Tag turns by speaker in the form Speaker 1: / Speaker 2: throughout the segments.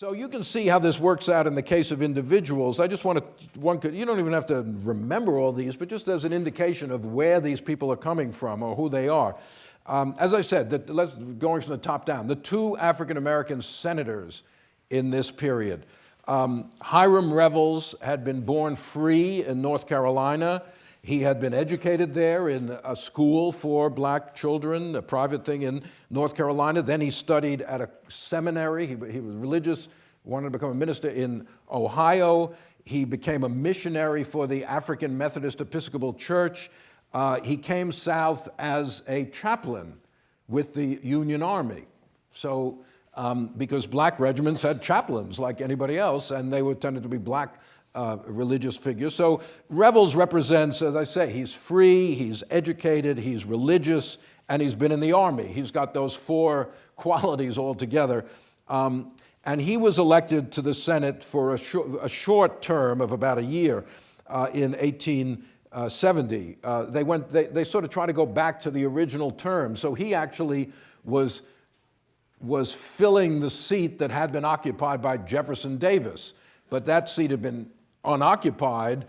Speaker 1: So you can see how this works out in the case of individuals. I just want to, one could, you don't even have to remember all these, but just as an indication of where these people are coming from or who they are. Um, as I said, let's, going from the top down, the two African American senators in this period. Um, Hiram Revels had been born free in North Carolina. He had been educated there in a school for black children, a private thing in North Carolina. Then he studied at a seminary. He, he was religious, wanted to become a minister in Ohio. He became a missionary for the African Methodist Episcopal Church. Uh, he came south as a chaplain with the Union Army. So, um, because black regiments had chaplains like anybody else, and they were tended to be black uh, religious figure. So Revels represents, as I say, he's free, he's educated, he's religious, and he's been in the army. He's got those four qualities all together. Um, and he was elected to the Senate for a, a short term of about a year uh, in 1870. Uh, they, went, they, they sort of tried to go back to the original term. So he actually was, was filling the seat that had been occupied by Jefferson Davis. But that seat had been unoccupied,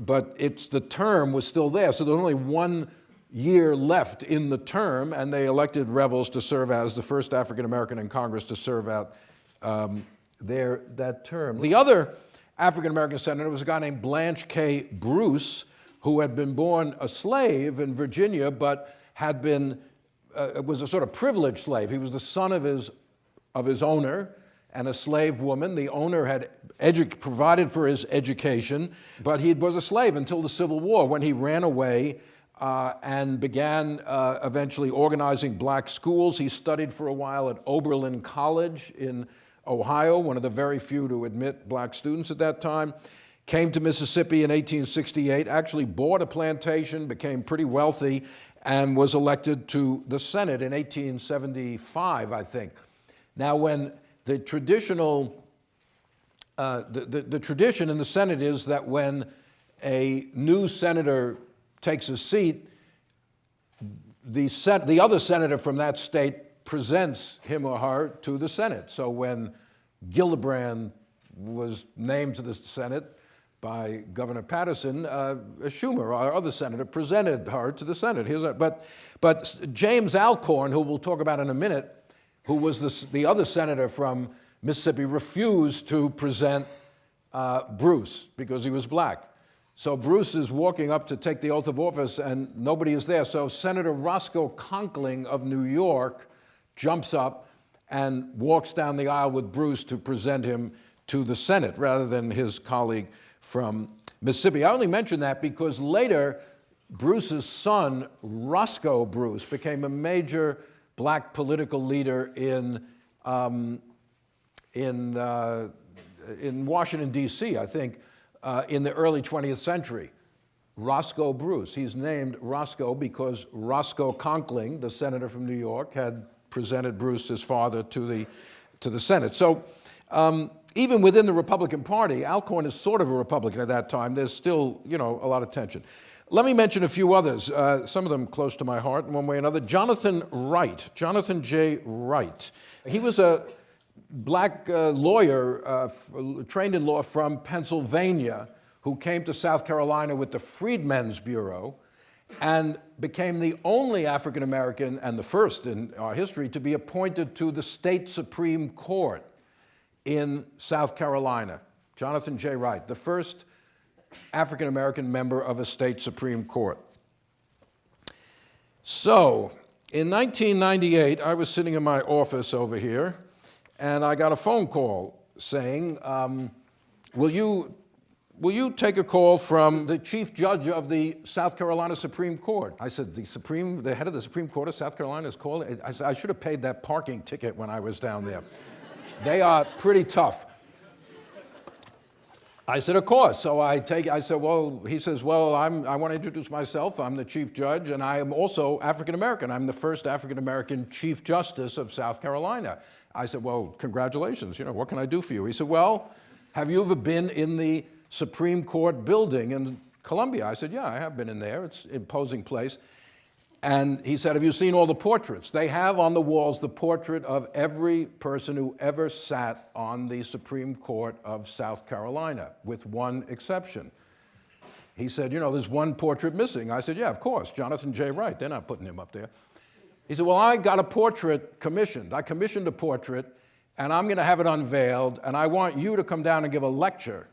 Speaker 1: but it's the term was still there. So there's only one year left in the term, and they elected Revels to serve as the first African American in Congress to serve out um, their, that term. The other African American senator was a guy named Blanche K. Bruce, who had been born a slave in Virginia, but had been, uh, was a sort of privileged slave. He was the son of his, of his owner, and a slave woman. The owner had provided for his education, but he was a slave until the Civil War when he ran away uh, and began uh, eventually organizing black schools. He studied for a while at Oberlin College in Ohio, one of the very few to admit black students at that time. Came to Mississippi in 1868, actually bought a plantation, became pretty wealthy, and was elected to the Senate in 1875, I think. Now, when the traditional, uh, the, the, the tradition in the Senate is that when a new senator takes a seat, the, sen the other senator from that state presents him or her to the Senate. So when Gillibrand was named to the Senate by Governor Paterson, uh, Schumer, our other senator, presented her to the Senate. A, but, but James Alcorn, who we'll talk about in a minute, who was the, the other senator from Mississippi, refused to present uh, Bruce because he was black. So Bruce is walking up to take the oath of office and nobody is there. So Senator Roscoe Conkling of New York jumps up and walks down the aisle with Bruce to present him to the Senate rather than his colleague from Mississippi. I only mention that because later Bruce's son, Roscoe Bruce, became a major black political leader in, um, in, uh, in Washington, D.C., I think, uh, in the early 20th century. Roscoe Bruce. He's named Roscoe because Roscoe Conkling, the senator from New York, had presented Bruce, his father, to the, to the Senate. So um, even within the Republican Party, Alcorn is sort of a Republican at that time. There's still, you know, a lot of tension. Let me mention a few others, uh, some of them close to my heart in one way or another. Jonathan Wright, Jonathan J. Wright. He was a black uh, lawyer uh, trained in law from Pennsylvania who came to South Carolina with the Freedmen's Bureau and became the only African American and the first in our history to be appointed to the state Supreme Court in South Carolina. Jonathan J. Wright, the first African American member of a state Supreme Court. So, in 1998, I was sitting in my office over here, and I got a phone call saying, um, will, you, will you take a call from the chief judge of the South Carolina Supreme Court? I said, the Supreme, the head of the Supreme Court of South Carolina is calling? I said, I should have paid that parking ticket when I was down there. they are pretty tough. I said, of course. So I take, I said, well, he says, well, I'm, I want to introduce myself. I'm the Chief Judge, and I am also African American. I'm the first African American Chief Justice of South Carolina. I said, well, congratulations. You know, what can I do for you? He said, well, have you ever been in the Supreme Court building in Columbia? I said, yeah, I have been in there. It's an imposing place. And he said, Have you seen all the portraits? They have on the walls the portrait of every person who ever sat on the Supreme Court of South Carolina, with one exception. He said, You know, there's one portrait missing. I said, Yeah, of course, Jonathan J. Wright. They're not putting him up there. He said, Well, I got a portrait commissioned. I commissioned a portrait, and I'm going to have it unveiled, and I want you to come down and give a lecture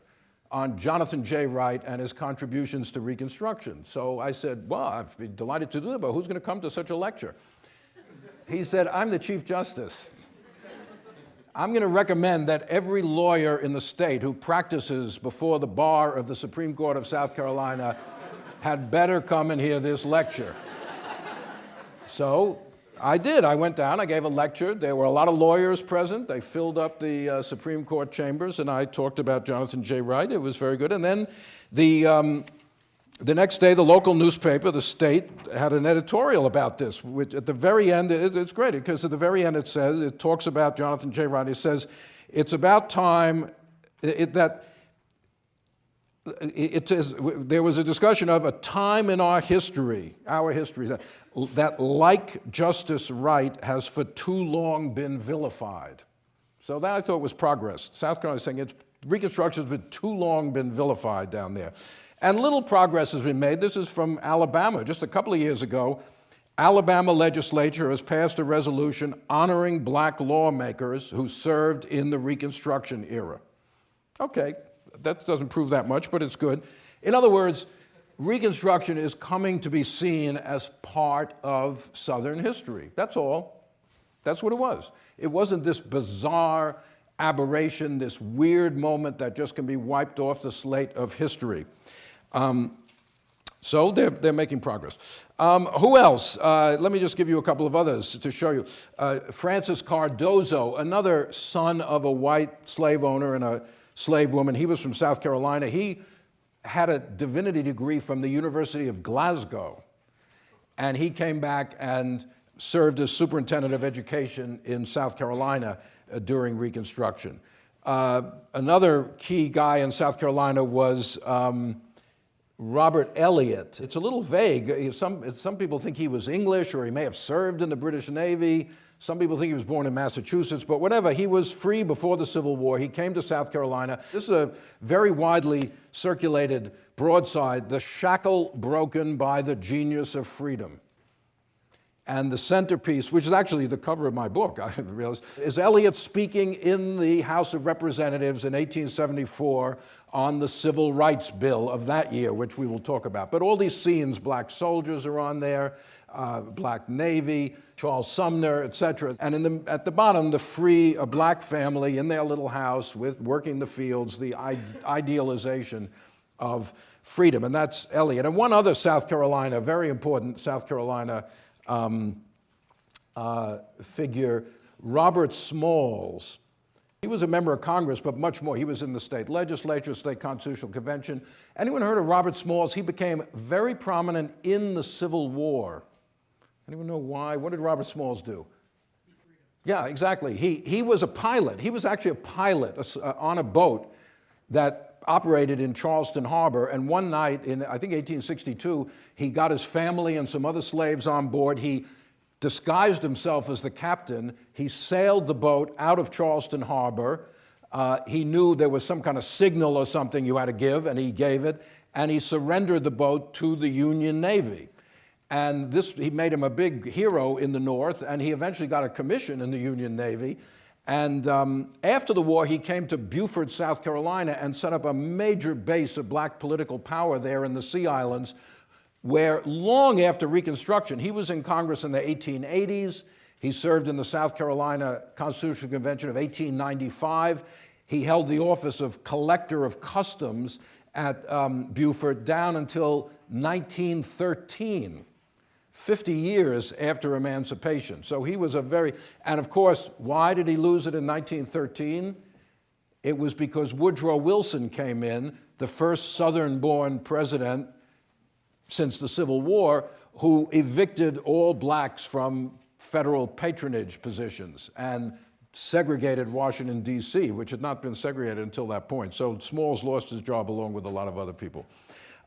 Speaker 1: on Jonathan J. Wright and his contributions to Reconstruction. So I said, Well, I'd be delighted to do that, but who's going to come to such a lecture? He said, I'm the Chief Justice. I'm going to recommend that every lawyer in the state who practices before the bar of the Supreme Court of South Carolina had better come and hear this lecture. So I did. I went down, I gave a lecture. There were a lot of lawyers present. They filled up the uh, Supreme Court chambers, and I talked about Jonathan J. Wright. It was very good. And then the, um, the next day, the local newspaper, The State, had an editorial about this, which at the very end, it, it's great because at the very end it says, it talks about Jonathan J. Wright. It says, it's about time it, that it says there was a discussion of a time in our history, our history, that, that like Justice Wright has for too long been vilified. So that I thought was progress. South Carolina is saying it's Reconstruction has been too long been vilified down there. And little progress has been made. This is from Alabama. Just a couple of years ago, Alabama legislature has passed a resolution honoring black lawmakers who served in the Reconstruction era. Okay, that doesn't prove that much, but it's good. In other words, Reconstruction is coming to be seen as part of Southern history. That's all. That's what it was. It wasn't this bizarre aberration, this weird moment that just can be wiped off the slate of history. Um, so they're, they're making progress. Um, who else? Uh, let me just give you a couple of others to show you. Uh, Francis Cardozo, another son of a white slave owner and a slave woman. He was from South Carolina. He had a divinity degree from the University of Glasgow. And he came back and served as superintendent of education in South Carolina uh, during Reconstruction. Uh, another key guy in South Carolina was um, Robert Elliott. It's a little vague. Uh, some, uh, some people think he was English or he may have served in the British Navy. Some people think he was born in Massachusetts, but whatever, he was free before the Civil War. He came to South Carolina. This is a very widely circulated broadside, The Shackle Broken by the Genius of Freedom. And the centerpiece, which is actually the cover of my book, I didn't realize, is Elliott speaking in the House of Representatives in 1874 on the Civil Rights Bill of that year, which we will talk about. But all these scenes, black soldiers are on there, uh, Black Navy, Charles Sumner, et cetera. And the, at the bottom, the free, a black family in their little house with working the fields, the idealization of freedom. And that's Elliott. And one other South Carolina, very important South Carolina um, uh, figure, Robert Smalls. He was a member of Congress, but much more. He was in the state legislature, state constitutional convention. Anyone heard of Robert Smalls? He became very prominent in the Civil War. Anyone know why? What did Robert Smalls do? Yeah, exactly. He, he was a pilot. He was actually a pilot uh, on a boat that operated in Charleston Harbor. And one night in, I think 1862, he got his family and some other slaves on board. He disguised himself as the captain. He sailed the boat out of Charleston Harbor. Uh, he knew there was some kind of signal or something you had to give, and he gave it. And he surrendered the boat to the Union Navy. And this, he made him a big hero in the North, and he eventually got a commission in the Union Navy. And um, after the war, he came to Beaufort, South Carolina, and set up a major base of black political power there in the Sea Islands, where long after Reconstruction, he was in Congress in the 1880s. He served in the South Carolina Constitutional Convention of 1895. He held the office of Collector of Customs at um, Beaufort down until 1913. 50 years after emancipation. So he was a very, and of course, why did he lose it in 1913? It was because Woodrow Wilson came in, the first Southern-born president since the Civil War, who evicted all blacks from federal patronage positions and segregated Washington, D.C., which had not been segregated until that point. So Smalls lost his job along with a lot of other people.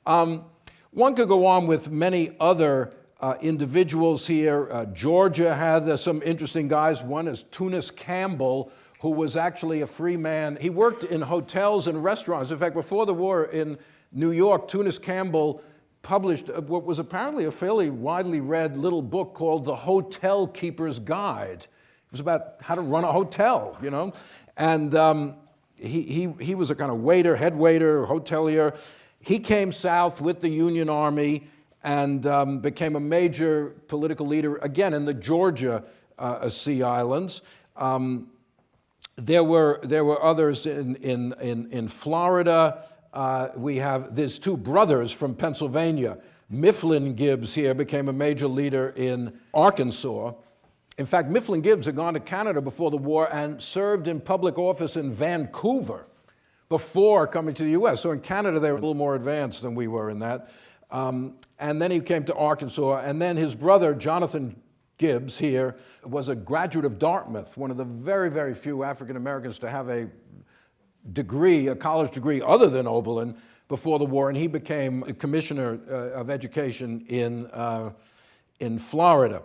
Speaker 1: Um, one could go on with many other uh, individuals here. Uh, Georgia had uh, some interesting guys. One is Tunis Campbell, who was actually a free man. He worked in hotels and restaurants. In fact, before the war in New York, Tunis Campbell published uh, what was apparently a fairly widely read little book called The Hotel Keeper's Guide. It was about how to run a hotel, you know? And um, he, he, he was a kind of waiter, head waiter, hotelier. He came south with the Union Army and um, became a major political leader, again, in the Georgia uh, Sea Islands. Um, there, were, there were others in, in, in, in Florida. Uh, we have, there's two brothers from Pennsylvania. Mifflin Gibbs here became a major leader in Arkansas. In fact, Mifflin Gibbs had gone to Canada before the war and served in public office in Vancouver before coming to the US. So in Canada, they were a little more advanced than we were in that. Um, and then he came to Arkansas, and then his brother, Jonathan Gibbs here, was a graduate of Dartmouth, one of the very, very few African Americans to have a degree, a college degree other than Oberlin before the war, and he became a commissioner uh, of education in, uh, in Florida.